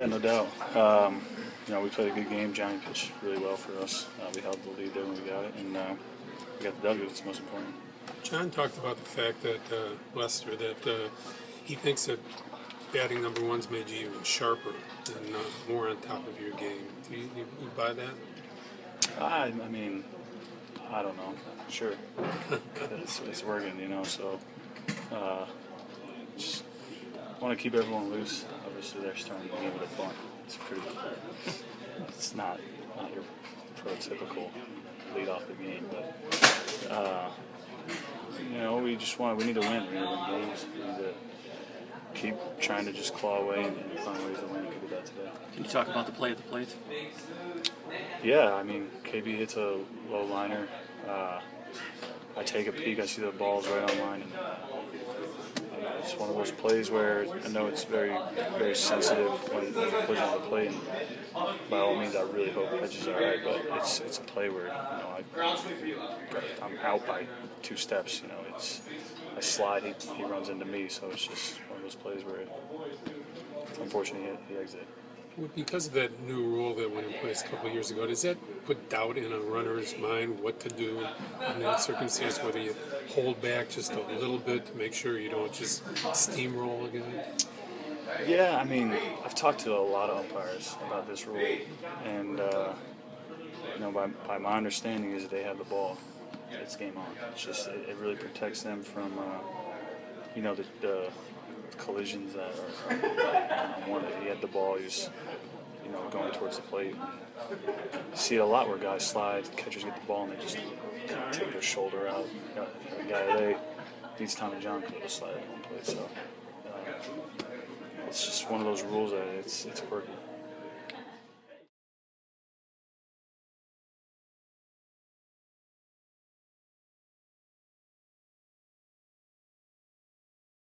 Yeah, no doubt. Um, you know, we played a good game. Johnny pitched really well for us. Uh, we held the lead there when we got it, and uh, we got the W. That's most important. John talked about the fact that uh, Lester that uh, he thinks that batting number one's made you even sharper and uh, more on top of your game. Do you, you, you buy that? I, I mean, I don't know. Sure, it's, it's working, you know. So, uh, just want to keep everyone loose. Obviously, they're starting to give it a bunt. It's pretty. It's not not your prototypical lead off the game, but uh, you know, we just want we need to win. We need to win games. We need to keep trying to just claw away and, find ways to win. We did that today. Can you talk about the play at the plate? Yeah, I mean, KB hits a low liner. Uh, I take a peek, I see the ball's right on line, and it's one of those plays where I know it's very, very sensitive when, when you're pushing the plate. By all means, I really hope pitch is all right, but it's it's a play where you know I, I'm out by two steps. You know, it's I slide, he, he runs into me, so it's just one of those plays where unfortunately he, he exited. Because of that new rule that went in place a couple of years ago, does that put doubt in a runner's mind what to do in that circumstance? Whether you hold back just a little bit to make sure you don't just steamroll again? Yeah, I mean, I've talked to a lot of umpires about this rule, and uh, you know, by, by my understanding is they have the ball. It's game on. It's just it, it really protects them from uh, you know the, the collisions that are, are on one. He had the ball. He was you know going towards the plate. You see it a lot where guys slide, catchers get the ball and they just kind of take their shoulder out. You know, the guy today needs Tommy John could have slide at one plate. So uh, it's just one of those rules that it's it's working.